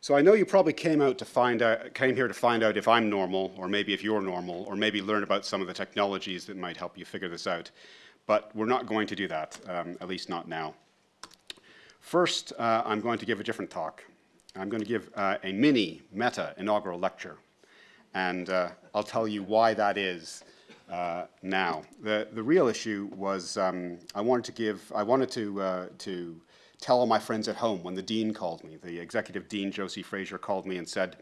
So I know you probably came out to find out, came here to find out if I'm normal, or maybe if you're normal, or maybe learn about some of the technologies that might help you figure this out. But we're not going to do that, um, at least not now. First, uh, I'm going to give a different talk. I'm going to give uh, a mini meta inaugural lecture. And uh, I'll tell you why that is uh, now. The, the real issue was um, I wanted to give, I wanted to, uh, to tell all my friends at home when the dean called me. The executive dean, Josie Fraser, called me and said,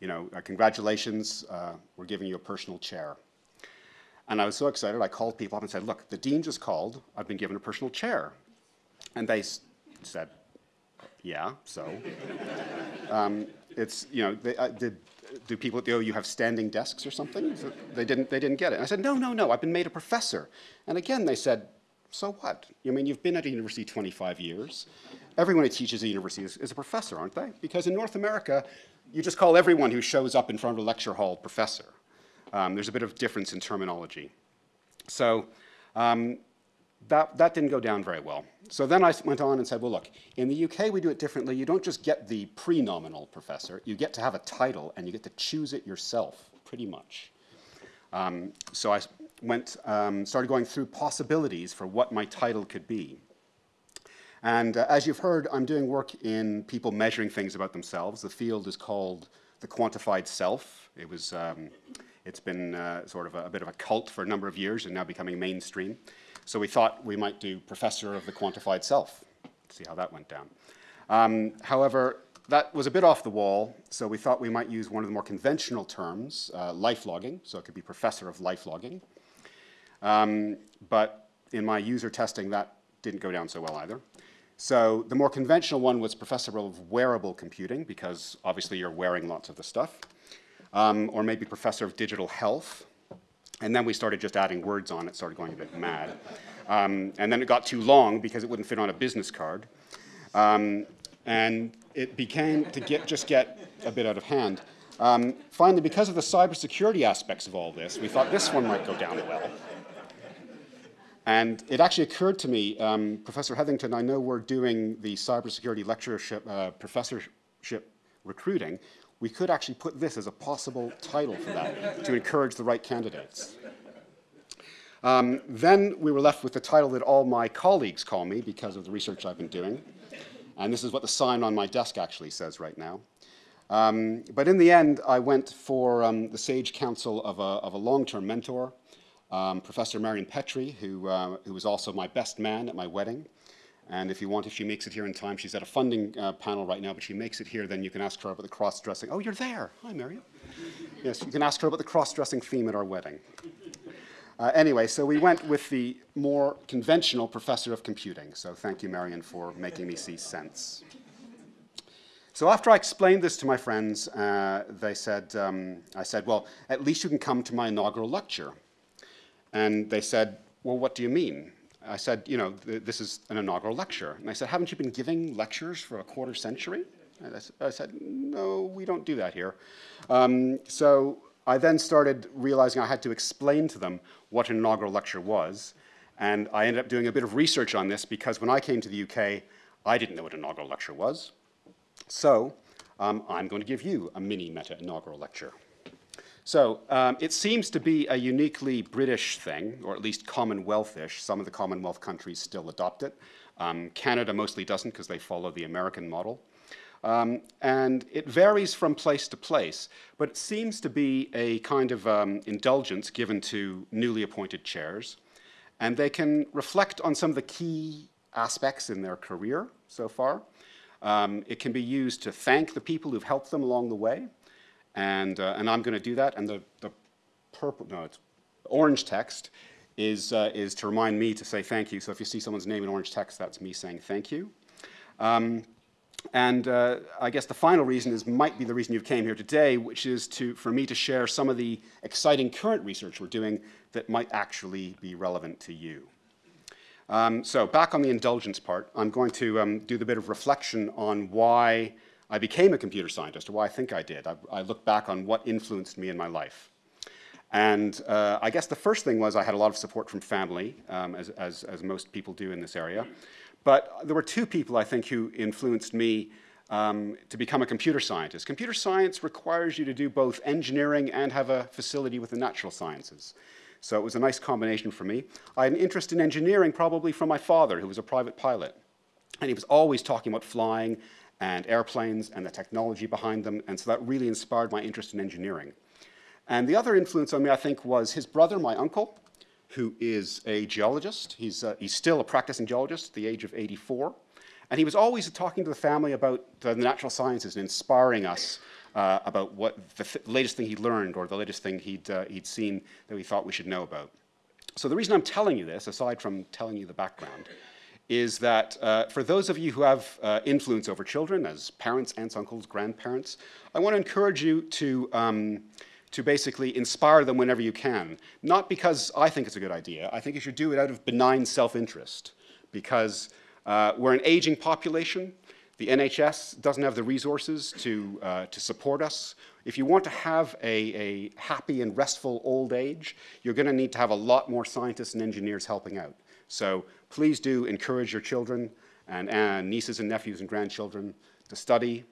you know, uh, congratulations, uh, we're giving you a personal chair. And I was so excited, I called people up and said, look, the dean just called, I've been given a personal chair. And they said, yeah, so. um, it's, you know, they, uh, did, do people at the OU have standing desks or something? So they, didn't, they didn't get it. And I said, no, no, no, I've been made a professor. And again, they said, so what? I mean, you've been at a university 25 years. Everyone who teaches at a university is, is, a professor, aren't they? Because in North America, you just call everyone who shows up in front of a lecture hall professor. Um, there's a bit of difference in terminology. So um, that, that didn't go down very well. So then I went on and said, well, look, in the UK we do it differently. You don't just get the pre-nominal professor. You get to have a title and you get to choose it yourself, pretty much. Um, so I went, um, started going through possibilities for what my title could be. And uh, as you've heard, I'm doing work in people measuring things about themselves. The field is called the quantified self. It was, um, it's been uh, sort of a, a, bit of a cult for a number of years and now becoming mainstream. So we thought we might do professor of the quantified self, Let's see how that went down. Um, however, that was a bit off the wall, so we thought we might use one of the more conventional terms, uh, life logging, so it could be professor of life logging. Um, but in my user testing, that didn't go down so well either. So the more conventional one was professor of wearable computing, because obviously you're wearing lots of the stuff, um, or maybe professor of digital health. And then we started just adding words on it, started going a bit mad. Um, and then it got too long because it wouldn't fit on a business card. Um, and it became to get, just get a bit out of hand. Um, finally, because of the cybersecurity aspects of all this, we thought this one might go down well. And it actually occurred to me, um, Professor Hetherington, I know we're doing the cybersecurity lectureship, uh, professorship recruiting. We could actually put this as a possible title for that to encourage the right candidates. Um, then we were left with the title that all my colleagues call me because of the research I've been doing. And this is what the sign on my desk actually says right now. Um, but in the end, I went for um, the sage counsel of a, of a long-term mentor, um, Professor Marian Petrie, who, uh, who was also my best man at my wedding. And if you want, if she makes it here in time, she's at a funding uh, panel right now, but she makes it here, then you can ask her about the cross-dressing. Oh, you're there. Hi, Marian. Yes, you can ask her about the cross-dressing theme at our wedding. Uh, anyway, so we went with the more conventional professor of computing. So thank you, Marian, for making me see sense. So after I explained this to my friends, uh, they said, um, I said, well, at least you can come to my inaugural lecture. And they said, well, what do you mean? I said, you know, th this is an inaugural lecture. And I said, haven't you been giving lectures for a quarter century? And I, said, no, we don't do that here. Um, so I then started realizing I had to explain to them what an inaugural lecture was. And I ended up doing a bit of research on this because when I came to the UK, I didn't know what an inaugural lecture was. So um, I'm going to give you a mini meta inaugural lecture. So um, it seems to be a uniquely British thing, or at least Commonwealthish. Some of the Commonwealth countries still adopt it. Um, Canada mostly doesn't because they follow the American model. Um, and it varies from place to place, but it seems to be a kind of um, indulgence given to newly appointed chairs. And they can reflect on some of the key aspects in their career so far. Um, it can be used to thank the people who've helped them along the way. And, uh, and I'm going to do that. And the, the purple, no, it's orange text is, uh, is to remind me to say thank you. So if you see someone's name in orange text, that's me saying thank you. Um, and uh, I guess the final reason is might be the reason you came here today, which is to, for me to share some of the exciting current research we're doing that might actually be relevant to you. Um, so back on the indulgence part, I'm going to um, do the bit of reflection on why I became a computer scientist, or why I think I did. I, I look back on what influenced me in my life. And uh, I guess the first thing was I had a lot of support from family, um, as, as, as, most people do in this area. But there were two people, I think, who influenced me um, to become a computer scientist. Computer science requires you to do both engineering and have a facility with the natural sciences. So it was a nice combination for me. I had an interest in engineering probably from my father, who was a private pilot. And he was always talking about flying and airplanes and the technology behind them, and so that really inspired my interest in engineering. And the other influence on me, I think, was his brother, my uncle, who is a geologist. He's, uh, he's still a practicing geologist at the age of 84. And he was always talking to the family about the natural sciences and inspiring us uh, about what the th latest thing he'd learned or the latest thing he'd, uh, he'd seen that we thought we should know about. So the reason I'm telling you this, aside from telling you the background, is that uh, for those of you who have uh, influence over children as parents, aunts, uncles, grandparents, I want to encourage you to, um, to basically inspire them whenever you can. Not because I think it's a good idea, I think you should do it out of benign self-interest because uh, we're an aging population, the NHS doesn't have the resources to, uh, to support us. If you want to have a, a happy and restful old age, you're going to need to have a lot more scientists and engineers helping out. So please do encourage your children and, and nieces and nephews and grandchildren to study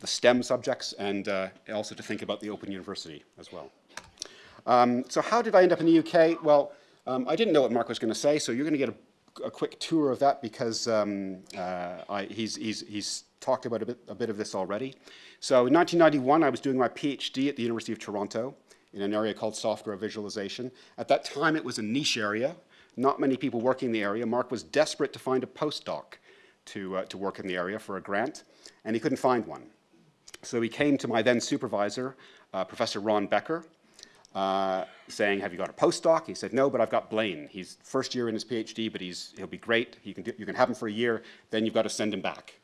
the STEM subjects and uh, also to think about the Open University as well. Um, so how did I end up in the UK? Well, um, I didn't know what Mark was going to say, so you're going to get a a quick tour of that because um, uh, I, he's, he's, he's talked about a bit, a bit of this already. So in 1991, I was doing my PhD at the University of Toronto in an area called software visualization. At that time, it was a niche area. Not many people working in the area. Mark was desperate to find a postdoc to, uh, to work in the area for a grant, and he couldn't find one. So he came to my then supervisor, uh, Professor Ron Baecker, uh, saying, have you got a postdoc? He said, no, but I've got Blaine. He's first year in his PhD, but he's, he'll be great. He can do, you can have him for a year, then you've got to send him back.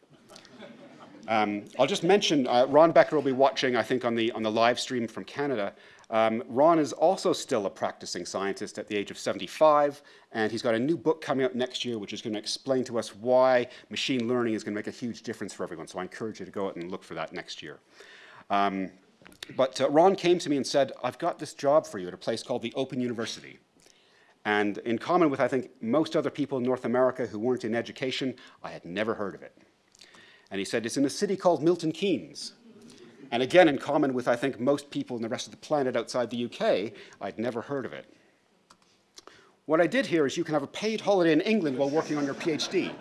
Um, I'll just mention, uh, Ron Baecker will be watching, I think, on the, on the live stream from Canada. Um, Ron is also still a practicing scientist at the age of 75, and he's got a new book coming out next year, which is going to explain to us why machine learning is going to make a huge difference for everyone. So I encourage you to go out and look for that next year. Um, but uh, Ron came to me and said, I've got this job for you at a place called the Open University. And in common with, I think, most other people in North America who weren't in education, I had never heard of it. And he said, it's in a city called Milton Keynes. And again, in common with, I think, most people in the rest of the planet outside the UK, I'd never heard of it. What I did here is you can have a paid holiday in England while working on your PhD.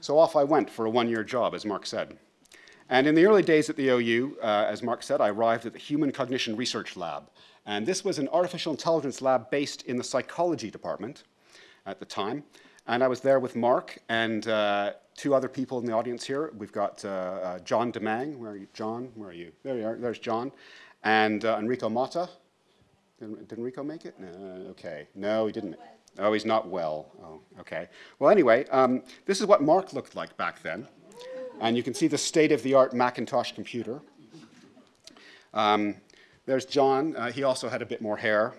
So off I went for a one-year job, as Mark said. And in the early days at the OU, uh, as Mark said, I arrived at the Human Cognition Research Lab. And this was an artificial intelligence lab based in the psychology department at the time. And I was there with Mark and uh, two other people in the audience here. We've got uh, uh John Domingue. Where are you? John, where are you? There you are. There's John. And uh, Enrico Motta. Did, did Enrico make it? No, okay. No, he didn't. Oh, he's not well. Oh, okay. Well, anyway, um, this is what Mark looked like back then. And you can see the state-of-the-art Macintosh computer. Um, there's John. Uh, he also had a bit more hair,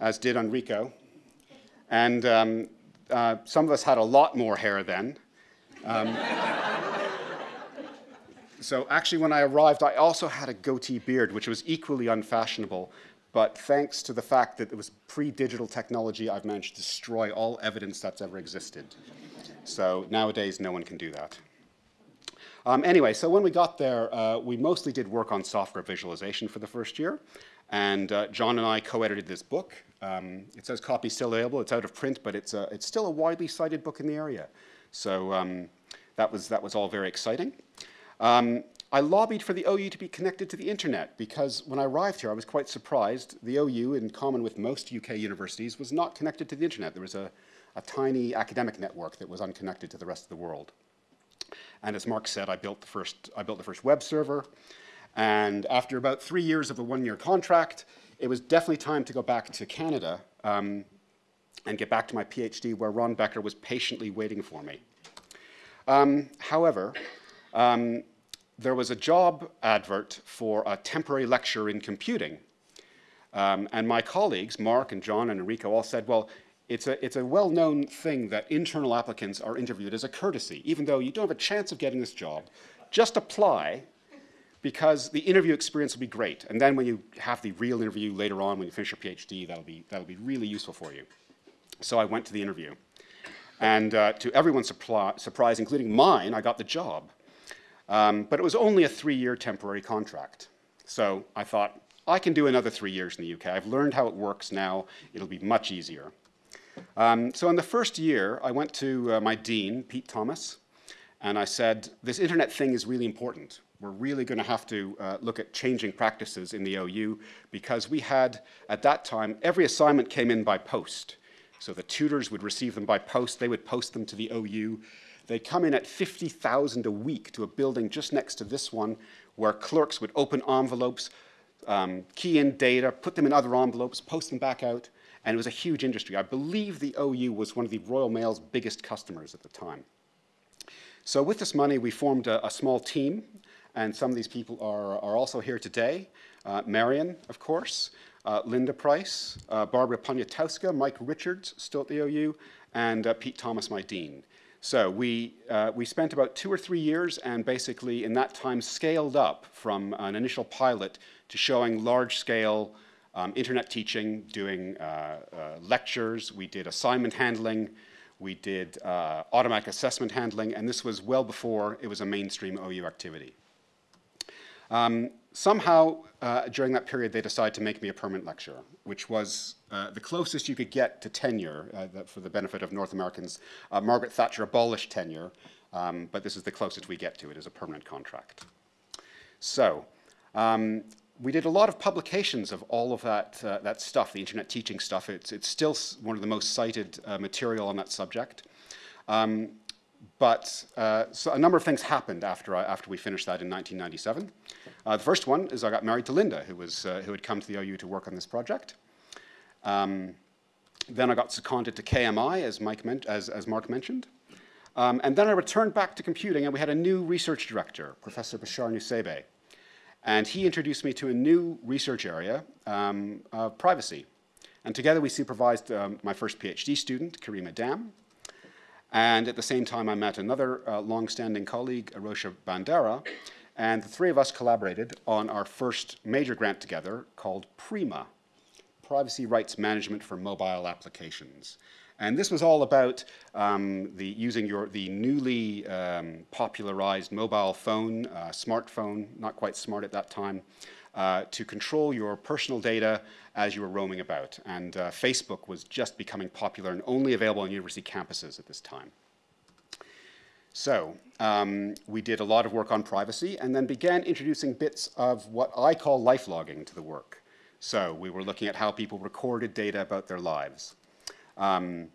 as did Enrico. And um, uh, some of us had a lot more hair then. Um, so actually, when I arrived, I also had a goatee beard, which was equally unfashionable. But thanks to the fact that it was pre-digital technology, I've managed to destroy all evidence that's ever existed. So nowadays, no one can do that. Um, anyway, so when we got there, uh, we mostly did work on software visualization for the first year. And uh, John and I co-edited this book. Um, it says copy still available. It's out of print, but it's, a, it's still a widely cited book in the area. So um, that, was, that was all very exciting. Um, I lobbied for the OU to be connected to the internet because when I arrived here, I was quite surprised. The OU, in common with most UK universities, was not connected to the internet. There was a, a tiny academic network that was unconnected to the rest of the world. And as Mark said, I built the first, I built the first web server. And after about three years of a one-year contract, it was definitely time to go back to Canada um, and get back to my PhD where Ron Baecker was patiently waiting for me. Um, however, um, there was a job advert for a temporary lecturer in computing. Um, and my colleagues, Mark and John and Enrico, all said, well, it's a, it's a well-known thing that internal applicants are interviewed as a courtesy. Even though you don't have a chance of getting this job, just apply because the interview experience will be great. And then when you have the real interview later on, when you finish your PhD, that'll be, that'll be really useful for you. So I went to the interview. And uh, to everyone's surprise, including mine, I got the job. Um, but it was only a three-year temporary contract. So I thought, I can do another three years in the UK. I've learned how it works now. It'll be much easier. Um, so in the first year, I went to uh, my dean, Pete Thomas, and I said, this internet thing is really important. We're really going to have to uh, look at changing practices in the OU because we had, at that time, every assignment came in by post. So the tutors would receive them by post. They would post them to the OU. They come in at 50,000 a week to a building just next to this one where clerks would open envelopes, um, key in data, put them in other envelopes, post them back out, and it was a huge industry. I believe the OU was one of the Royal Mail's biggest customers at the time. So with this money, we formed a, a small team, and some of these people are, are also here today. Uh, Marian, of course, uh, Linda Price, uh, Barbara Poniatowska, Mike Richards, still at the OU, and uh, Pete Thomas, my dean. So we, uh, we spent about two or three years and basically in that time scaled up from an initial pilot to showing large-scale um, internet teaching, doing uh, uh, lectures, we did assignment handling, we did automatic assessment handling, and this was well before it was a mainstream OU activity. Um, somehow, uh, during that period, they decided to make me a permanent lecturer, which was uh, the closest you could get to tenure uh, for the benefit of North Americans. Uh, Margaret Thatcher abolished tenure, um, but this is the closest we get to it as a permanent contract. So, um, we did a lot of publications of all of that, uh, that stuff, the internet teaching stuff. It's, it's still one of the most cited uh, material on that subject. Um, but uh, so a number of things happened after, I, after we finished that in 1997. Uh, the first one is I got married to Linda, who, was, uh, who had come to the OU to work on this project. Um, then I got seconded to KMI, as, Mike as, as Mark mentioned. Um, and then I returned back to computing, and we had a new research director, Professor Bashar Nusseibeh. And he introduced me to a new research area, um, privacy. And together we supervised um, my first PhD student, Karima Dam. And at the same time, I met another uh, long-standing colleague, Arosha Bandara, and the three of us collaborated on our first major grant together called PRIMA, Privacy Rights Management for Mobile Applications. And this was all about um, the, using your, the newly um, popularized mobile phone, uh, smartphone, not quite smart at that time, uh, to control your personal data as you were roaming about. And uh, Facebook was just becoming popular and only available on university campuses at this time. So um, we did a lot of work on privacy and then began introducing bits of what I call life logging to the work. So we were looking at how people recorded data about their lives. Um,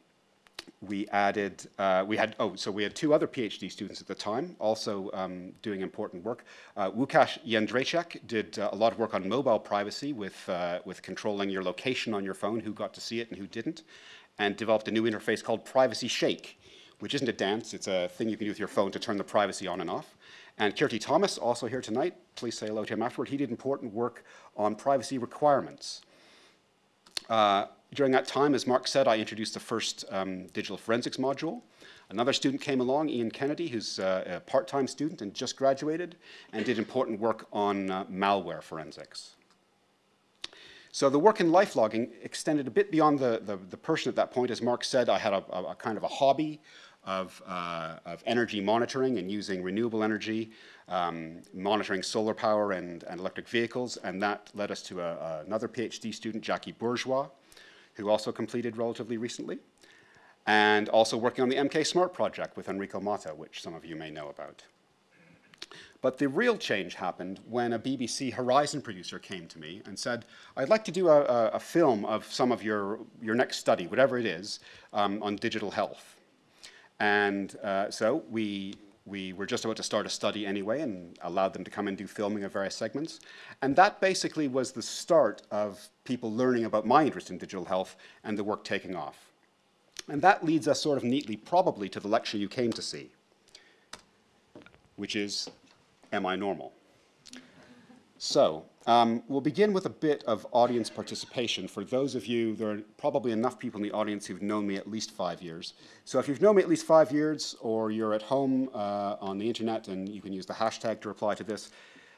we added, uh, we had, oh, so we had two other PhD students at the time, also um, doing important work. Uh, Łukasz Jędrzejczyk did uh, a lot of work on mobile privacy with, uh, with controlling your location on your phone, who got to see it and who didn't, and developed a new interface called Privacy Shake, which isn't a dance, it's a thing you can do with your phone to turn the privacy on and off. And Keerthi Thomas, also here tonight, please say hello to him afterward. He did important work on privacy requirements. Uh, during that time, as Mark said, I introduced the first um, digital forensics module. Another student came along, Ian Kennedy, who's uh, a part-time student and just graduated, and did important work on uh, malware forensics. So the work in life logging extended a bit beyond the, the, the person at that point. As Mark said, I had a, a, a kind of a hobby of, uh, of energy monitoring and using renewable energy, um, monitoring solar power and, and electric vehicles, and that led us to a, another PhD student, Jacky Bourgeois, who also completed relatively recently, and also working on the MK Smart project with Enrico Motta, which some of you may know about. But the real change happened when a BBC Horizon producer came to me and said, I'd like to do a, a, a film of some of your, your next study, whatever it is, um, on digital health. And uh, so we, we were just about to start a study anyway and allowed them to come and do filming of various segments. And that basically was the start of people learning about my interest in digital health and the work taking off. And that leads us sort of neatly probably to the lecture you came to see, which is, Am I Normal? So um, we'll begin with a bit of audience participation. For those of you, there are probably enough people in the audience who've known me at least five years. So if you've known me at least five years, or you're at home uh, on the internet, and you can use the hashtag to reply to this,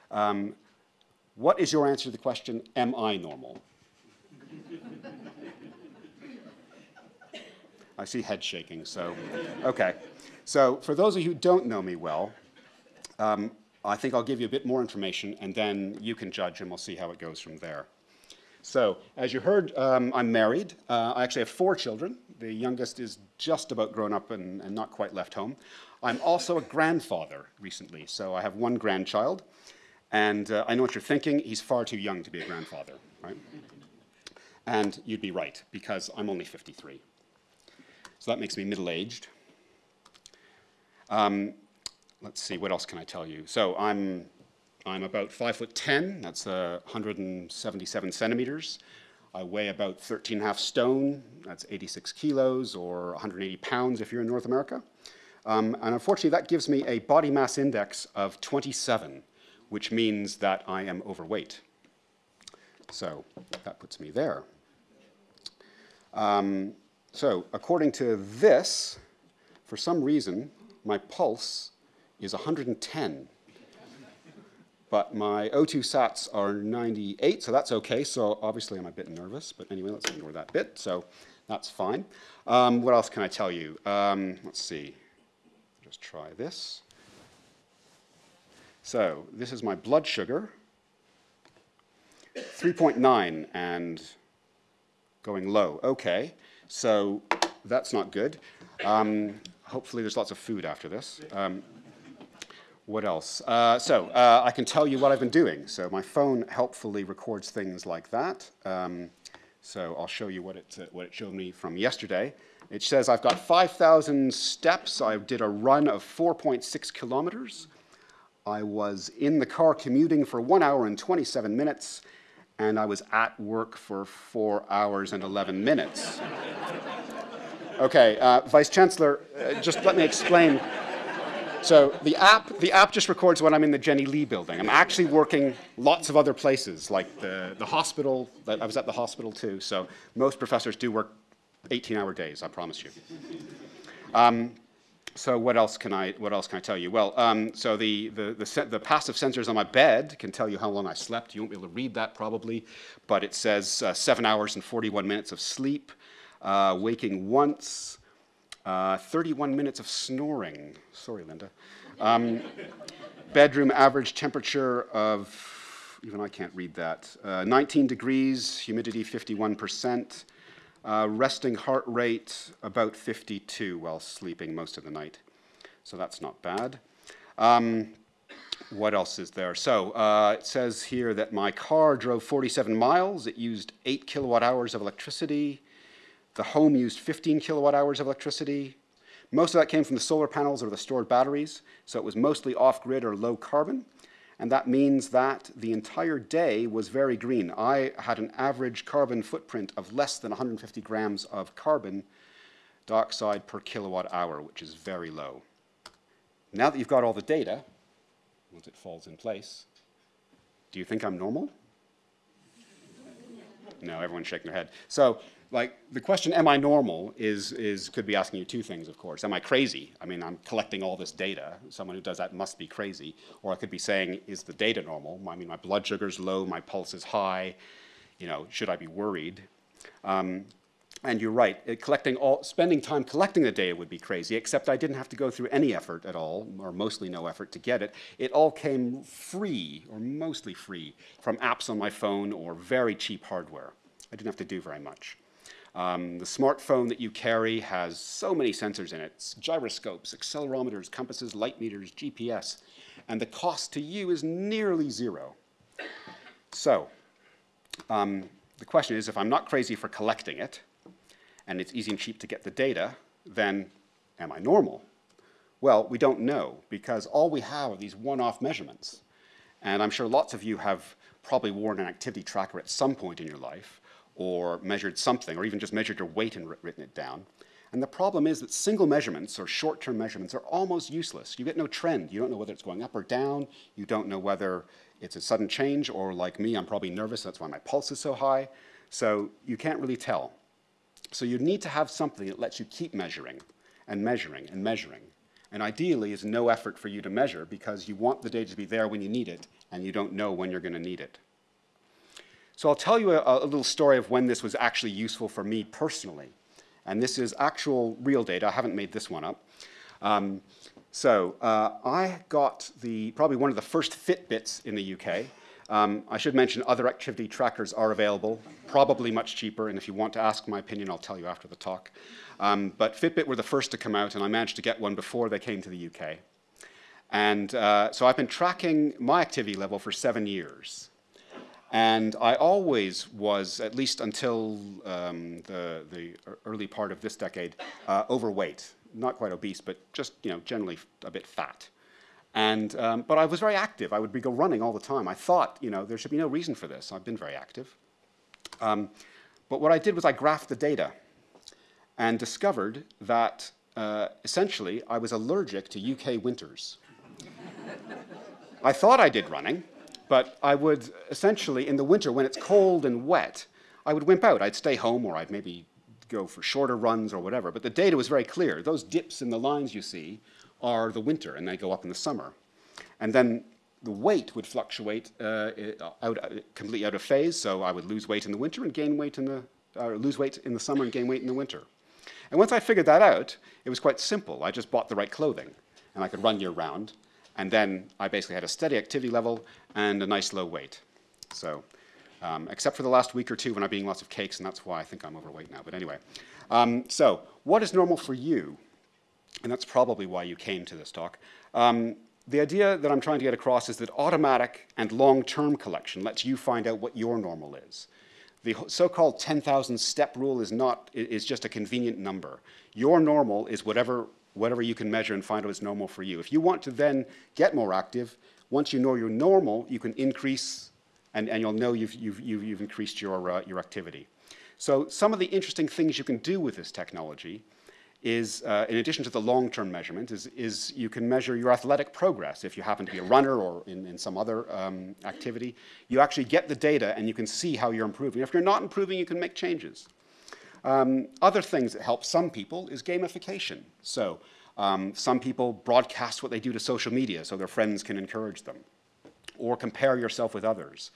um, what is your answer to the question, am I normal? I see head shaking, so, okay. So for those of you who don't know me well, um, I think I'll give you a bit more information and then you can judge and we'll see how it goes from there. So, as you heard, um, I'm married. Uh, I actually have four children. The youngest is just about grown up and, and not quite left home. I'm also a grandfather recently, so I have one grandchild. And uh, I know what you're thinking, he's far too young to be a grandfather, right? And you'd be right, because I'm only 53. So that makes me middle-aged. Um, let's see, what else can I tell you? So I'm I'm about five foot 10, that's uh, 177 centimeters. I weigh about 13 and a half stone, that's 86 kilos or 180 pounds if you're in North America. Um, and unfortunately, that gives me a body mass index of 27, which means that I am overweight. So that puts me there. Um, so according to this, for some reason, my pulse is 110 but my O2 sats are 98, so that's okay. So obviously I'm a bit nervous, but anyway, let's ignore that bit. So that's fine. Um, what else can I tell you? Um, let's see. Just try this. So this is my blood sugar. 3.9 and going low. Okay, so that's not good. Um, hopefully there's lots of food after this. Um, what else? Uh, so uh, I can tell you what I've been doing. So my phone helpfully records things like that. Um, so I'll show you what it, uh, what it showed me from yesterday. It says I've got 5,000 steps. I did a run of 4.6 kilometers. I was in the car commuting for one hour and 27 minutes, and I was at work for four hours and 11 minutes. okay, uh, Vice Chancellor, uh, just let me explain so the app, the app just records when I'm in the Jennie Lee building. I'm actually working lots of other places, like the, the hospital. I was at the hospital too, so most professors do work 18-hour days, I promise you. Um, so what else can I what else can I tell you? Well, um, so the, the the, the passive sensors on my bed can tell you how long I slept. You won't be able to read that probably, but it says uh, seven hours and 41 minutes of sleep, uh, waking once, uh, 31 minutes of snoring. Sorry, Linda. Um, bedroom average temperature of, even I can't read that, uh, 19 degrees, humidity 51%, uh, resting heart rate about 52 while sleeping most of the night. So that's not bad. Um, what else is there? So uh, it says here that my car drove 47 miles. It used 8 kilowatt hours of electricity. The home used 15 kilowatt hours of electricity. Most of that came from the solar panels or the stored batteries, so it was mostly off-grid or low carbon. And that means that the entire day was very green. I had an average carbon footprint of less than 150 grams of carbon dioxide per kilowatt hour, which is very low. Now that you've got all the data, once it falls in place, do you think I'm normal? No, everyone's shaking their head. So like the question, am I normal, is, is, could be asking you two things, of course. Am I crazy? I mean, I'm collecting all this data. Someone who does that must be crazy. Or I could be saying, is the data normal? I mean, my blood sugar's low, my pulse is high. You know, should I be worried? Um, and you're right, it, collecting all, spending time collecting the data would be crazy, except I didn't have to go through any effort at all, or mostly no effort to get it. It all came free, or mostly free, from apps on my phone or very cheap hardware. I didn't have to do very much. Um, the smartphone that you carry has so many sensors in it, gyroscopes, accelerometers, compasses, light meters, GPS, and the cost to you is nearly zero. So, um, the question is, if I'm not crazy for collecting it, and it's easy and cheap to get the data, then am I normal? Well, we don't know, because all we have are these one-off measurements. And I'm sure lots of you have probably worn an activity tracker at some point in your life, or measured something, or even just measured your weight and written it down. And the problem is that single measurements or short-term measurements are almost useless. You get no trend. You don't know whether it's going up or down. You don't know whether it's a sudden change or like me, I'm probably nervous. That's why my pulse is so high. So you can't really tell. So you need to have something that lets you keep measuring and measuring and measuring. And ideally is no effort for you to measure because you want the data to be there when you need it and you don't know when you're going to need it. So I'll tell you a, a, little story of when this was actually useful for me personally. And this is actual real data. I haven't made this one up. Um, so uh, I got the probably one of the first Fitbits in the UK. Um, I should mention other activity trackers are available, probably much cheaper, and if you want to ask my opinion, I'll tell you after the talk. Um, but Fitbit were the first to come out, and I managed to get one before they came to the UK. And uh, so I've been tracking my activity level for seven years. And I always was, at least until um, the, the early part of this decade, uh, overweight. Not quite obese, but just you know, generally a bit fat. And, um, but I was very active. I would be go running all the time. I thought, you know, there should be no reason for this. I've been very active. Um, but what I did was I graphed the data and discovered that uh, essentially I was allergic to UK winters. I thought I did running, but I would essentially, in the winter, when it's cold and wet, I would wimp out. I'd stay home or I'd maybe go for shorter runs or whatever. But the data was very clear. Those dips in the lines you see are the winter and they go up in the summer. And then the weight would fluctuate uh, out, completely out of phase. So I would lose weight in the winter and gain weight in the, uh, lose weight in the summer and gain weight in the winter. And once I figured that out, it was quite simple. I just bought the right clothing and I could run year round. And then I basically had a steady activity level and a nice low weight. So, um, except for the last week or two when I'm eating lots of cakes, and that's why I think I'm overweight now. But anyway, um, so what is normal for you? And that's probably why you came to this talk. Um, the idea that I'm trying to get across is that automatic and long-term collection lets you find out what your normal is. The so-called 10,000 step rule is not is just a convenient number. Your normal is whatever whatever you can measure and find out is normal for you. If you want to then get more active, once you know you're normal, you can increase, and, and you'll know you've, you've, you've, increased your, uh, your activity. So some of the interesting things you can do with this technology is, uh, in addition to the long-term measurement, is, is you can measure your athletic progress. If you happen to be a runner or in, in some other um, activity, you actually get the data and you can see how you're improving. If you're not improving, you can make changes. Um, other things that help some people is gamification. So um, some people broadcast what they do to social media so their friends can encourage them, or compare yourself with others.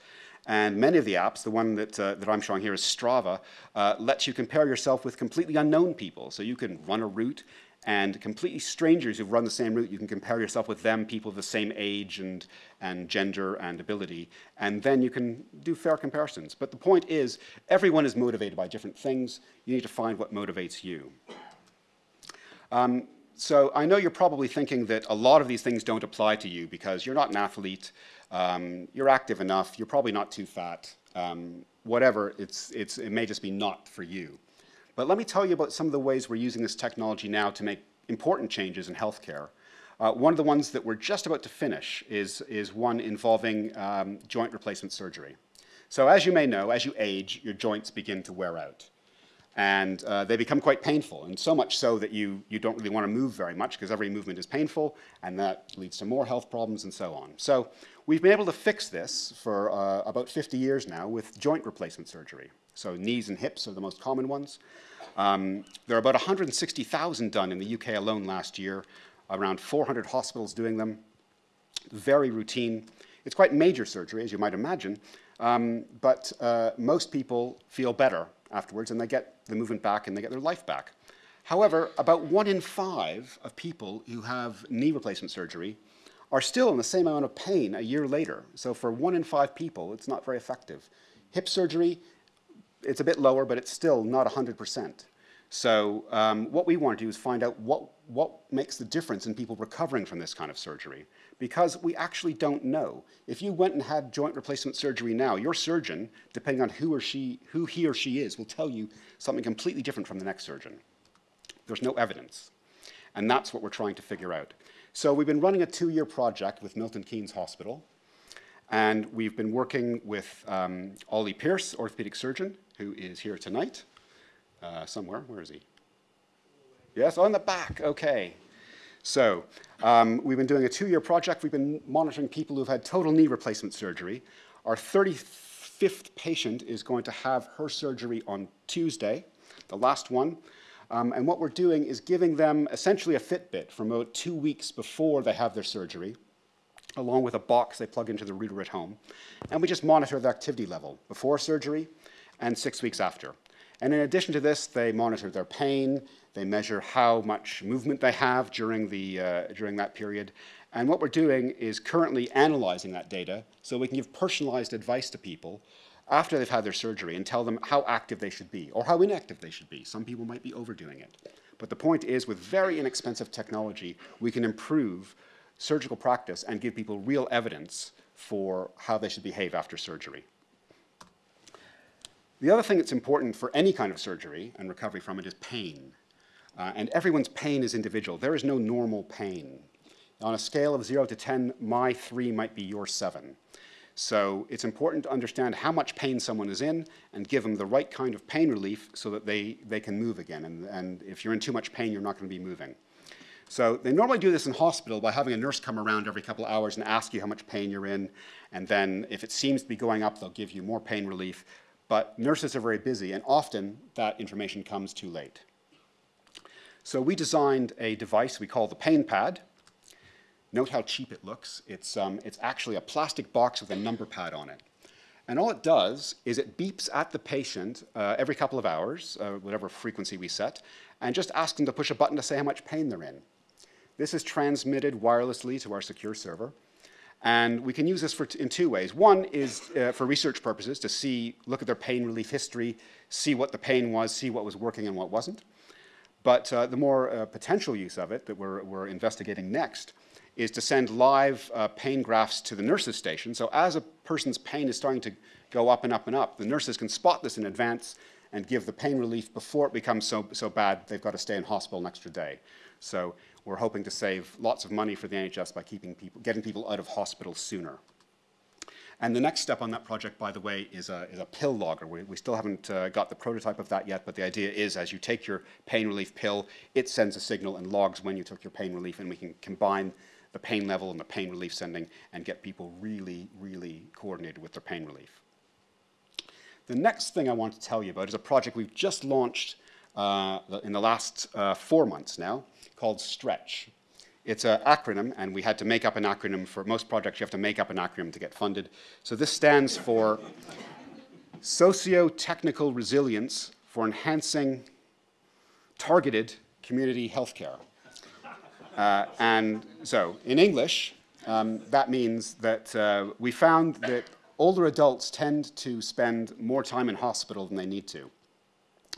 And many of the apps, the one that, uh, that I'm showing here is Strava, uh, lets you compare yourself with completely unknown people. So you can run a route and completely strangers who've run the same route, you can compare yourself with them, people of the same age and, and gender and ability, and then you can do fair comparisons. But the point is, everyone is motivated by different things. You need to find what motivates you. Um, so I know you're probably thinking that a lot of these things don't apply to you because you're not an athlete, um, you're active enough, you're probably not too fat, um, whatever, it's, it's, it may just be not for you. But let me tell you about some of the ways we're using this technology now to make important changes in healthcare. Uh, one of the ones that we're just about to finish is, is one involving um, joint replacement surgery. So as you may know, as you age, your joints begin to wear out. And uh, they become quite painful, and so much so that you, you don't really want to move very much because every movement is painful, and that leads to more health problems and so on. So we've been able to fix this for uh, about 50 years now with joint replacement surgery. So knees and hips are the most common ones. Um, there are about 160,000 done in the UK alone last year, around 400 hospitals doing them. Very routine. It's quite major surgery, as you might imagine, um, but uh, most people feel better afterwards and they get the movement back and they get their life back. However, about one in five of people who have knee replacement surgery are still in the same amount of pain a year later. So for one in five people, it's not very effective. Hip surgery, it's a bit lower, but it's still not 100%. So um, what we want to do is find out what, what makes the difference in people recovering from this kind of surgery. Because we actually don't know. If you went and had joint replacement surgery now, your surgeon, depending on who, or she, who he or she is, will tell you something completely different from the next surgeon. There's no evidence. And that's what we're trying to figure out. So we've been running a two-year project with Milton Keynes Hospital. And we've been working with um, Ollie Pearce, orthopedic surgeon, who is here tonight uh, somewhere. Where is he? Yes, on the back. Okay. So um, we've been doing a two-year project. We've been monitoring people who've had total knee replacement surgery. Our 35th patient is going to have her surgery on Tuesday, the last one. Um, and what we're doing is giving them essentially a Fitbit from about two weeks before they have their surgery, along with a box they plug into the router at home. And we just monitor the activity level before surgery and six weeks after. And in addition to this, they monitor their pain, they measure how much movement they have during, the, uh, during that period. And what we're doing is currently analyzing that data so we can give personalized advice to people after they've had their surgery and tell them how active they should be or how inactive they should be. Some people might be overdoing it. But the point is, with very inexpensive technology, we can improve surgical practice and give people real evidence for how they should behave after surgery. The other thing that's important for any kind of surgery and recovery from it is pain. Uh, and everyone's pain is individual. There is no normal pain. On a scale of 0 to 10, my 3 might be your 7. So it's important to understand how much pain someone is in and give them the right kind of pain relief so that they, they can move again. And, and if you're in too much pain, you're not going to be moving. So they normally do this in hospital by having a nurse come around every couple of hours and ask you how much pain you're in. And then if it seems to be going up, they'll give you more pain relief. But nurses are very busy, and often that information comes too late. So we designed a device we call the pain pad. Note how cheap it looks. It's, um, it's actually a plastic box with a number pad on it. And all it does is it beeps at the patient uh, every couple of hours, uh, whatever frequency we set, and just asks them to push a button to say how much pain they're in. This is transmitted wirelessly to our secure server. And we can use this for in two ways. One is uh, for research purposes to see, look at their pain relief history, see what the pain was, see what was working and what wasn't. But uh, the more uh, potential use of it that we're, we're, investigating next is to send live uh, pain graphs to the nurses station. So as a person's pain is starting to go up and up and up, the nurses can spot this in advance and give the pain relief before it becomes so, so bad they've got to stay in hospital an extra day. So we're hoping to save lots of money for the NHS by keeping people, getting people out of hospital sooner. And the next step on that project, by the way, is a, is a pill logger. We, we still haven't uh, got the prototype of that yet, but the idea is as you take your pain relief pill, it sends a signal and logs when you took your pain relief, and we can combine the pain level and the pain relief sending and get people really, really coordinated with their pain relief. The next thing I want to tell you about is a project we've just launched uh, in the last uh, four months now called STRETCH. It's an acronym, and we had to make up an acronym for most projects. You have to make up an acronym to get funded. So this stands for Socio-Technical Resilience for Enhancing Targeted Community Healthcare. Uh, and so, in English, um, that means that uh, we found that older adults tend to spend more time in hospital than they need to.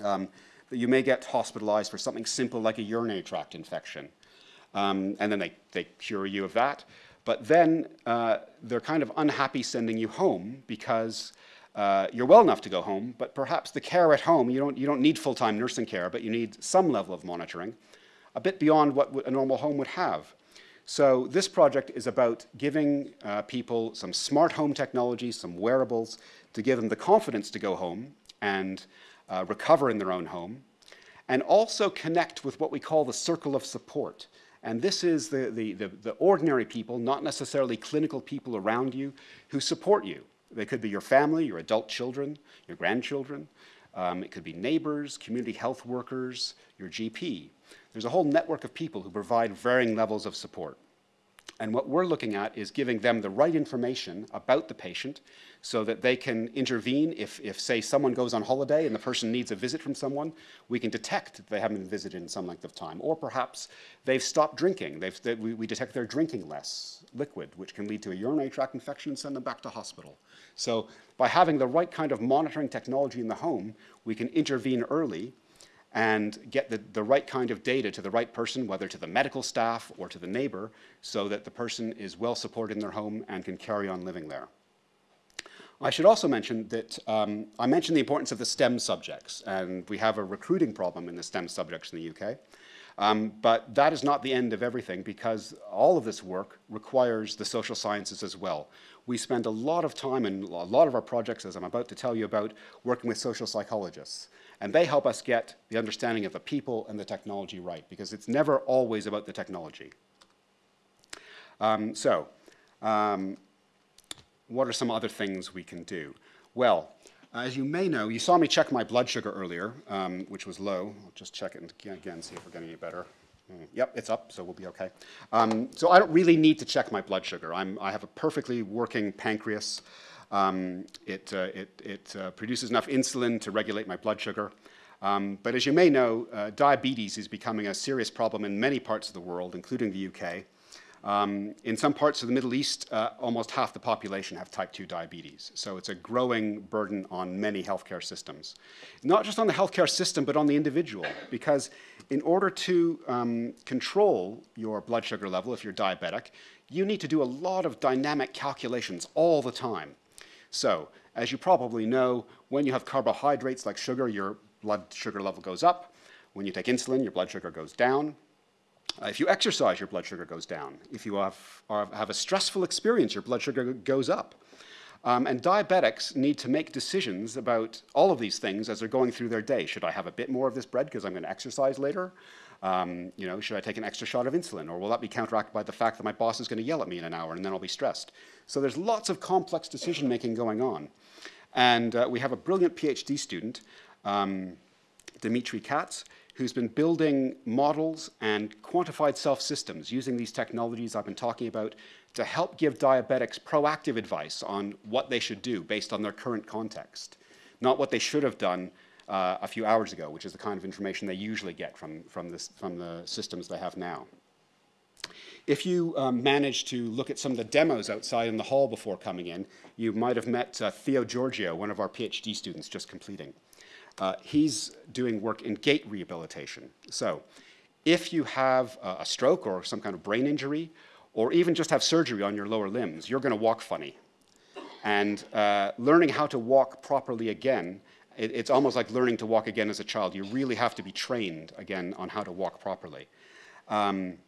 Um, you may get hospitalized for something simple like a urinary tract infection. Um, and then they, they cure you of that. But then uh, they're kind of unhappy sending you home because uh, you're well enough to go home, but perhaps the care at home, you don't, you don't need full-time nursing care, but you need some level of monitoring, a bit beyond what a normal home would have. So this project is about giving uh, people some smart home technology, some wearables, to give them the confidence to go home and uh, recover in their own home, and also connect with what we call the circle of support. And this is the, the, the, the, ordinary people, not necessarily clinical people around you, who support you. They could be your family, your adult children, your grandchildren. Um, it could be neighbors, community health workers, your GP. There's a whole network of people who provide varying levels of support. And what we're looking at is giving them the right information about the patient so that they can intervene if, if, say, someone goes on holiday and the person needs a visit from someone, we can detect that they haven't been visited in some length of time. Or perhaps they've stopped drinking. They've, they, we, we detect they're drinking less liquid, which can lead to a urinary tract infection and send them back to hospital. So by having the right kind of monitoring technology in the home, we can intervene early and get the, the right kind of data to the right person, whether to the medical staff or to the neighbor, so that the person is well supported in their home and can carry on living there. I should also mention that um, I mentioned the importance of the STEM subjects, and we have a recruiting problem in the STEM subjects in the UK. Um, but that is not the end of everything because all of this work requires the social sciences as well. We spend a lot of time in a lot of our projects, as I'm about to tell you about, working with social psychologists. And they help us get the understanding of the people and the technology right, because it's never always about the technology. Um, so, um, what are some other things we can do? Well, as you may know, you saw me check my blood sugar earlier, um, which was low. I'll just check it again, see if we're getting any better. Mm, Yep, it's up, so we'll be okay. Um, so I don't really need to check my blood sugar. I'm, I have a perfectly working pancreas. Um, it uh, it, it uh, produces enough insulin to regulate my blood sugar. Um, but as you may know, uh, diabetes is becoming a serious problem in many parts of the world, including the UK. Um, in some parts of the Middle East, uh, almost half the population have type 2 diabetes. So it's a growing burden on many healthcare systems. Not just on the healthcare system, but on the individual. Because in order to um, control your blood sugar level, if you're diabetic, you need to do a lot of dynamic calculations all the time. So, as you probably know, when you have carbohydrates like sugar, your blood sugar level goes up. When you take insulin, your blood sugar goes down. Uh, if you exercise, your blood sugar goes down. If you have, have a stressful experience, your blood sugar goes up. Um, and diabetics need to make decisions about all of these things as they're going through their day. Should I have a bit more of this bread because I'm going to exercise later? Um, you know, should I take an extra shot of insulin? Or will that be counteracted by the fact that my boss is going to yell at me in an hour and then I'll be stressed? So there's lots of complex decision making going on. And uh, we have a brilliant PhD student, um, Dimitri Katz, who's been building models and quantified self-systems using these technologies I've been talking about to help give diabetics proactive advice on what they should do based on their current context, not what they should have done uh, a few hours ago, which is the kind of information they usually get from, from, this, from the systems they have now. If you um, managed to look at some of the demos outside in the hall before coming in, you might have met uh, Theo Georgiou, one of our PhD students just completing. Uh, he's doing work in gait rehabilitation. So if you have a stroke or some kind of brain injury, or even just have surgery on your lower limbs, you're going to walk funny. And uh, learning how to walk properly again, it, it's almost like learning to walk again as a child. You really have to be trained again on how to walk properly. Um,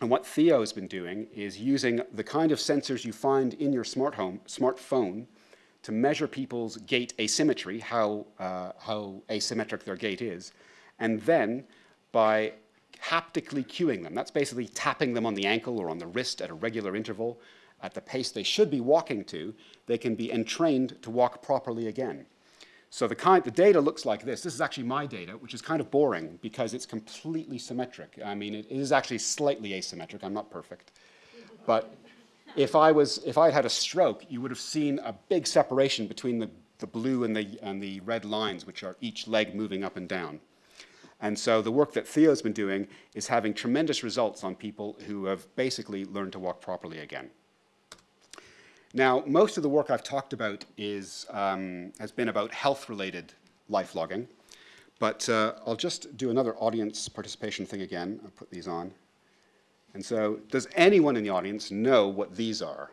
and what Theo has been doing is using the kind of sensors you find in your smart home, smartphone to measure people's gait asymmetry, how, uh, how asymmetric their gait is, and then by haptically cueing them, that's basically tapping them on the ankle or on the wrist at a regular interval at the pace they should be walking to, they can be entrained to walk properly again. So the, kind, the data looks like this. This is actually my data, which is kind of boring because it's completely symmetric. I mean, it is actually slightly asymmetric. I'm not perfect. But if I, was, if I had a stroke, you would have seen a big separation between the, the blue and the, and the red lines, which are each leg moving up and down. And so the work that Theo's been doing is having tremendous results on people who have basically learned to walk properly again. Now, most of the work I've talked about is, um, has been about health-related life logging, but uh, I'll just do another audience participation thing again. I'll put these on. And so, does anyone in the audience know what these are?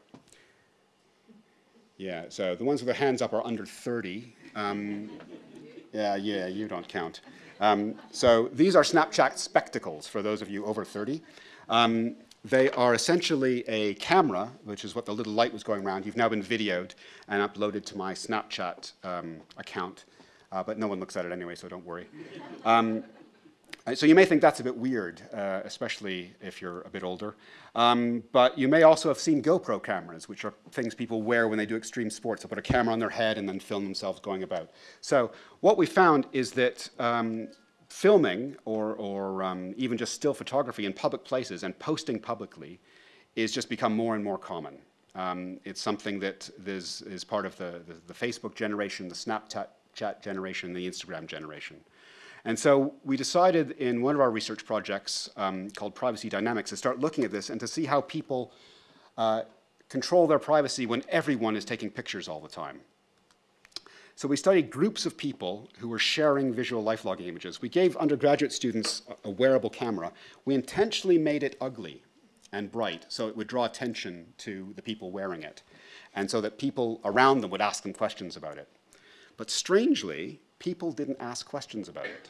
Yeah, so the ones with their hands up are under 30. Um, yeah, yeah, you don't count. Um, so these are Snapchat spectacles for those of you over 30. Um, they are essentially a camera, which is what the little light was going around. You've now been videoed and uploaded to my Snapchat um, account, uh, but no one looks at it anyway, so don't worry. Um, so you may think that's a bit weird, uh, especially if you're a bit older. Um, but you may also have seen GoPro cameras, which are things people wear when they do extreme sports. They put a camera on their head and then film themselves going about. So what we found is that um, filming or, or um, even just still photography in public places and posting publicly is just become more and more common. Um, it's something that is, is part of the, the, the Facebook generation, the Snapchat generation, the Instagram generation. And so we decided in one of our research projects um, called Privacy Dynamics to start looking at this and to see how people uh, control their privacy when everyone is taking pictures all the time. So we studied groups of people who were sharing visual life logging images. We gave undergraduate students a, wearable camera. We intentionally made it ugly and bright so it would draw attention to the people wearing it and so that people around them would ask them questions about it. But strangely, people didn't ask questions about it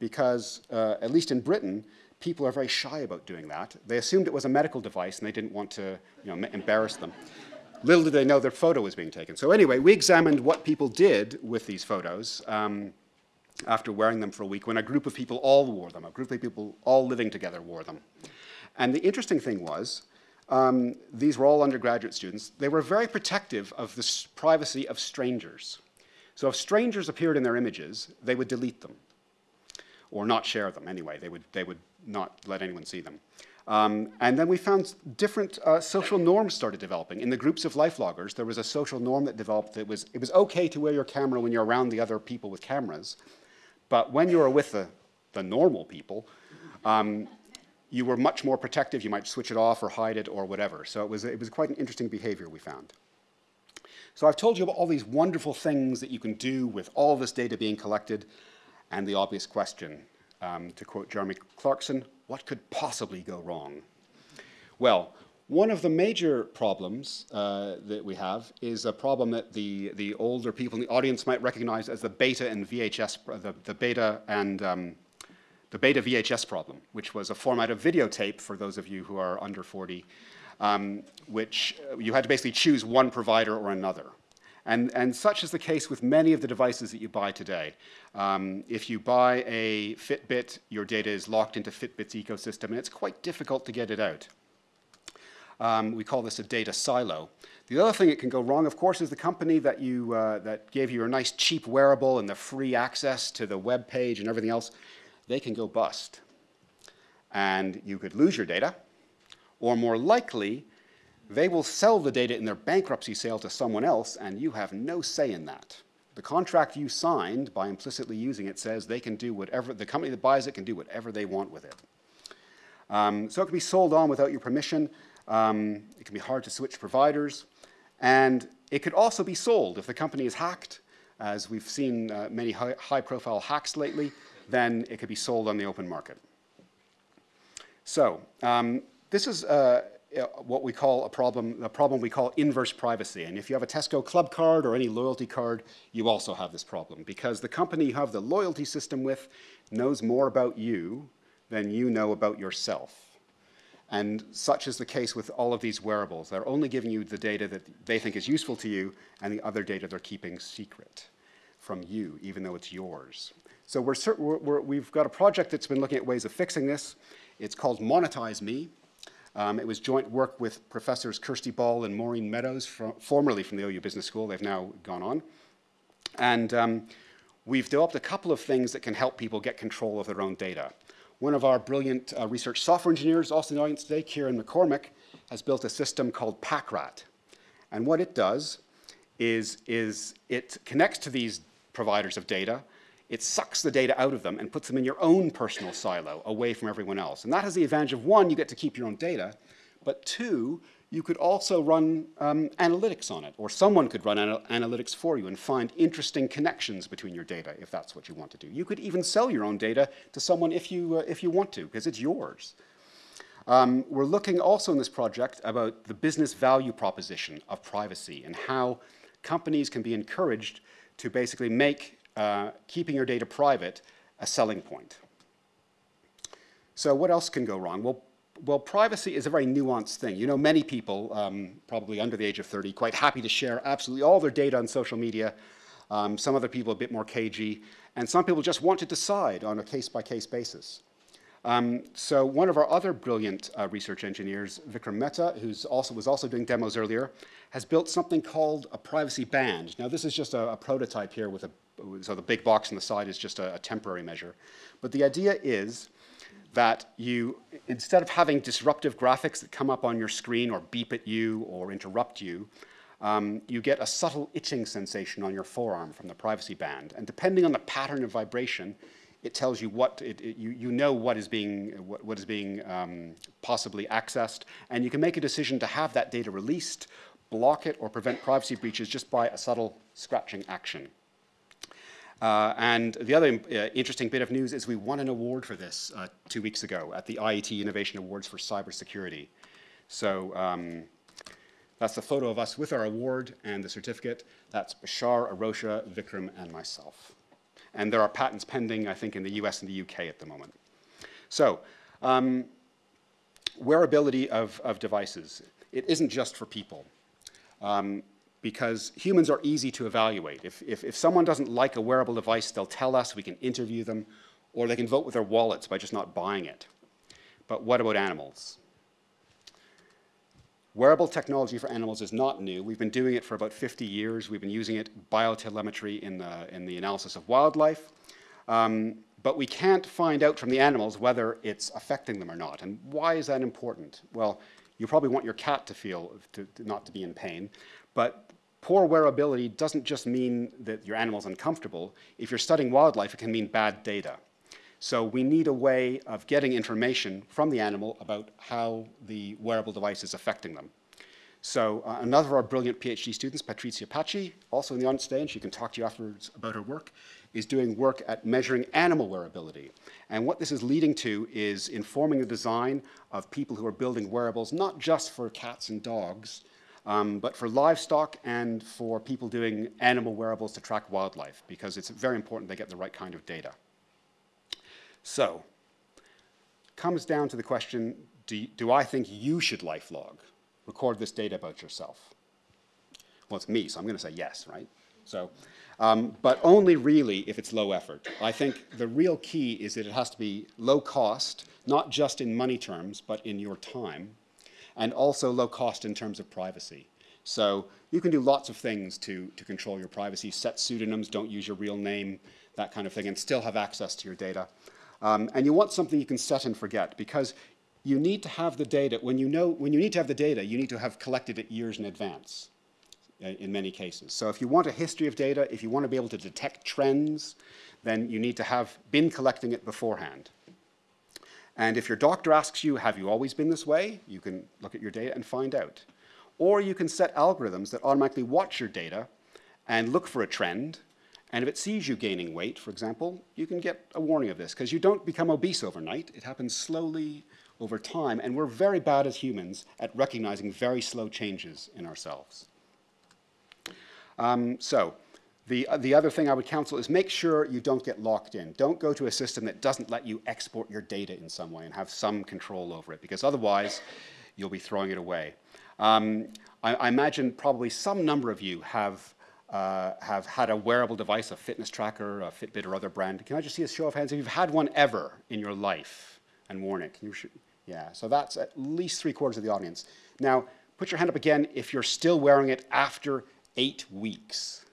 because, uh, at least in Britain, people are very shy about doing that. They assumed it was a medical device and they didn't want to you know, embarrass them. Little did they know their photo was being taken. So anyway, we examined what people did with these photos um, after wearing them for a week when a group of people all wore them, a group of people all living together wore them. And the interesting thing was, um, these were all undergraduate students, they were very protective of the privacy of strangers. So if strangers appeared in their images, they would delete them or not share them anyway. They would, they would not let anyone see them. Um, and then we found different uh, social norms started developing. In the groups of life loggers, there was a social norm that developed that was, it was okay to wear your camera when you're around the other people with cameras, but when you were with the, the normal people, um, you were much more protective. You might switch it off or hide it or whatever. So it was, it was quite an interesting behavior we found. So I've told you about all these wonderful things that you can do with all this data being collected, and the obvious question, um, to quote Jeremy Clarkson, what could possibly go wrong? Well, one of the major problems uh, that we have is a problem that the, the older people in the audience might recognize as the beta and VHS, the, the beta and um, the beta VHS problem, which was a format of videotape for those of you who are under 40, um, which uh, you had to basically choose one provider or another. And, and such is the case with many of the devices that you buy today. Um, if you buy a Fitbit, your data is locked into Fitbit's ecosystem, and it's quite difficult to get it out. Um, we call this a data silo. The other thing that can go wrong, of course, is the company that, you, uh, that gave you a nice cheap wearable and the free access to the web page and everything else, they can go bust. And you could lose your data, or more likely, they will sell the data in their bankruptcy sale to someone else, and you have no say in that. The contract you signed by implicitly using it says they can do whatever, the company that buys it can do whatever they want with it. Um, so it can be sold on without your permission. Um, it can be hard to switch providers. And it could also be sold if the company is hacked, as we've seen uh, many high, profile hacks lately, then it could be sold on the open market. So um, this is uh, Uh, what we call a problem, a problem we call inverse privacy. And if you have a Tesco club card or any loyalty card, you also have this problem because the company you have the loyalty system with knows more about you than you know about yourself. And such is the case with all of these wearables. They're only giving you the data that they think is useful to you and the other data they're keeping secret from you, even though it's yours. So we have got a project that's been looking at ways of fixing this. It's called Monetize Me. Um, it was joint work with professors Kirsty Ball and Maureen Meadows, from, formerly from the OU Business School. They've now gone on. And um, we've developed a couple of things that can help people get control of their own data. One of our brilliant uh, research software engineers, also in the audience today, Kieran McCormick, has built a system called PackRat. And what it does is, is it connects to these providers of data it sucks the data out of them and puts them in your own personal silo away from everyone else. And that has the advantage of one, you get to keep your own data, but two, you could also run um, analytics on it, or someone could run anal analytics for you and find interesting connections between your data if that's what you want to do. You could even sell your own data to someone if you, uh, if you want to, because it's yours. Um, we're looking also in this project about the business value proposition of privacy and how companies can be encouraged to basically make uh, keeping your data private a selling point. So what else can go wrong? Well, well, privacy is a very nuanced thing. You know, many people, um, probably under the age of 30, quite happy to share absolutely all their data on social media. Um, some other people a bit more cagey. And some people just want to decide on a case-by-case -case basis. Um, so one of our other brilliant uh, research engineers, Vikram Mehta, who also was also doing demos earlier, has built something called a privacy band. Now this is just a, a prototype here with a so the big box on the side is just a, a temporary measure. But the idea is that you, instead of having disruptive graphics that come up on your screen or beep at you or interrupt you, um, you get a subtle itching sensation on your forearm from the privacy band. And depending on the pattern of vibration, it tells you what, it, it, you, you know what is being, what, what is being um, possibly accessed, and you can make a decision to have that data released, block it, or prevent privacy breaches just by a subtle scratching action. Uh, and the other uh, interesting bit of news is we won an award for this uh, two weeks ago at the IET Innovation Awards for Cybersecurity. So um, that's the photo of us with our award and the certificate. That's Bashar, Arosha, Vikram, and myself. And there are patents pending, I think, in the US and the UK at the moment. So, um, wearability of, of devices. It isn't just for people. Um, because humans are easy to evaluate. If, if, if, someone doesn't like a wearable device, they'll tell us, we can interview them, or they can vote with their wallets by just not buying it. But what about animals? Wearable technology for animals is not new. We've been doing it for about 50 years. We've been using it, biotelemetry, in the, in the analysis of wildlife. Um, but we can't find out from the animals whether it's affecting them or not. And why is that important? Well, you probably want your cat to feel, to, to not to be in pain, but poor wearability doesn't just mean that your animal's uncomfortable. If you're studying wildlife, it can mean bad data. So we need a way of getting information from the animal about how the wearable device is affecting them. So uh, another of our brilliant PhD students, Patrizia Paci, also in the audience today, and she can talk to you afterwards about her work, is doing work at measuring animal wearability. And what this is leading to is informing the design of people who are building wearables, not just for cats and dogs, um, but for livestock and for people doing animal wearables to track wildlife, because it's very important they get the right kind of data. So, comes down to the question, do, do I think you should life log, record this data about yourself? Well, it's me, so I'm going to say yes, right? So, um, but only really if it's low effort. I think the real key is that it has to be low cost, not just in money terms, but in your time, and also low cost in terms of privacy. So you can do lots of things to, to control your privacy, set pseudonyms, don't use your real name, that kind of thing, and still have access to your data. Um, and you want something you can set and forget, because you need to have the data, when you know, when you need to have the data, you need to have collected it years in advance. Uh, in many cases. So if you want a history of data, if you want to be able to detect trends, then you need to have been collecting it beforehand. And if your doctor asks you, have you always been this way? You can look at your data and find out. Or you can set algorithms that automatically watch your data and look for a trend. And if it sees you gaining weight, for example, you can get a warning of this because you don't become obese overnight. It happens slowly over time. And we're very bad as humans at recognizing very slow changes in ourselves. Um, so the, uh, the other thing I would counsel is make sure you don't get locked in. Don't go to a system that doesn't let you export your data in some way and have some control over it, because otherwise you'll be throwing it away. Um, I, I, imagine probably some number of you have, uh, have had a wearable device, a fitness tracker, a Fitbit or other brand. Can I just see a show of hands if you've had one ever in your life and worn it? Yeah, so that's at least three quarters of the audience. Now, put your hand up again if you're still wearing it after eight weeks.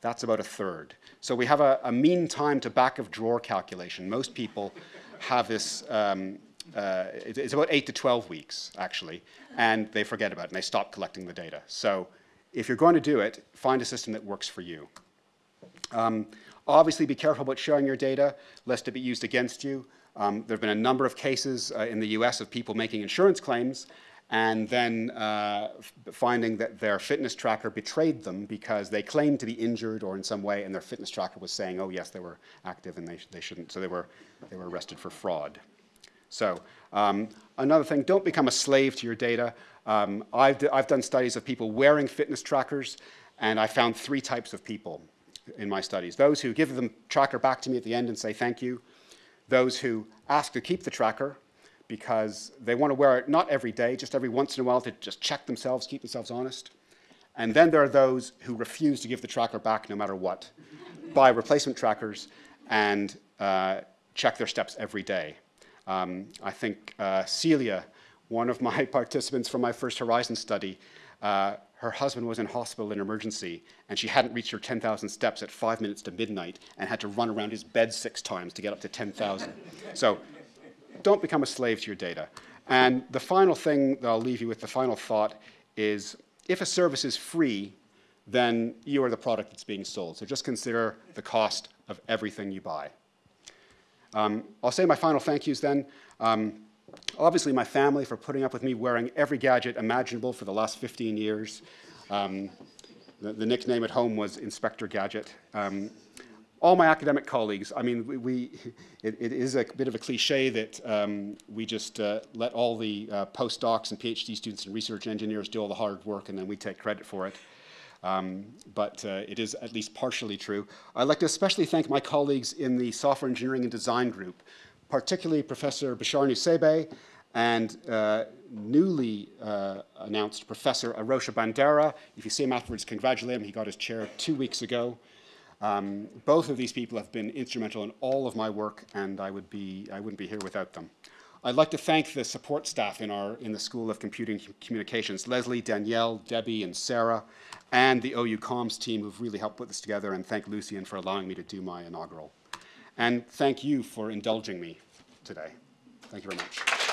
That's about a third. So we have a, a mean time to back of drawer calculation. Most people have this, um, uh, it's about eight to 12 weeks, actually, and they forget about it and they stop collecting the data. So if you're going to do it, find a system that works for you. Um, obviously, be careful about sharing your data, lest it be used against you. Um, there have been a number of cases uh, in the US of people making insurance claims and then uh, finding that their fitness tracker betrayed them because they claimed to be injured or in some way, and their fitness tracker was saying, oh yes, they were active and they, sh they shouldn't, so they were, they were arrested for fraud. So um, another thing, don't become a slave to your data. Um, I've, I've done studies of people wearing fitness trackers, and I found three types of people in my studies. Those who give the tracker back to me at the end and say thank you, those who ask to keep the tracker, because they want to wear it not every day, just every once in a while to just check themselves, keep themselves honest. And then there are those who refuse to give the tracker back no matter what, buy replacement trackers and uh, check their steps every day. Um, I think uh, Celia, one of my participants from my first Horizon study, uh, her husband was in hospital in emergency and she hadn't reached her 10,000 steps at five minutes to midnight and had to run around his bed six times to get up to 10,000. So don't become a slave to your data. And the final thing that I'll leave you with, the final thought, is if a service is free, then you are the product that's being sold. So just consider the cost of everything you buy. Um, I'll say my final thank yous then. Um, obviously, my family for putting up with me wearing every gadget imaginable for the last 15 years. Um, the, the, nickname at home was Inspector Gadget. All my academic colleagues, I mean, we, we it, it is a bit of a cliche that um, we just uh, let all the uh, postdocs and PhD students and research engineers do all the hard work and then we take credit for it. Um, but uh, it is at least partially true. I'd like to especially thank my colleagues in the software engineering and design group, particularly Professor Bashar Nuseibeh and uh, newly uh, announced Professor Arosha Bandara. If you see him afterwards, congratulate him. He got his chair two weeks ago. Um, both of these people have been instrumental in all of my work, and I, would be, I wouldn't be here without them. I'd like to thank the support staff in, our, in the School of Computing Communications, Leslie, Danielle, Debbie, and Sarah, and the OU Comms team who've really helped put this together, and thank Lucian for allowing me to do my inaugural. And thank you for indulging me today. Thank you very much.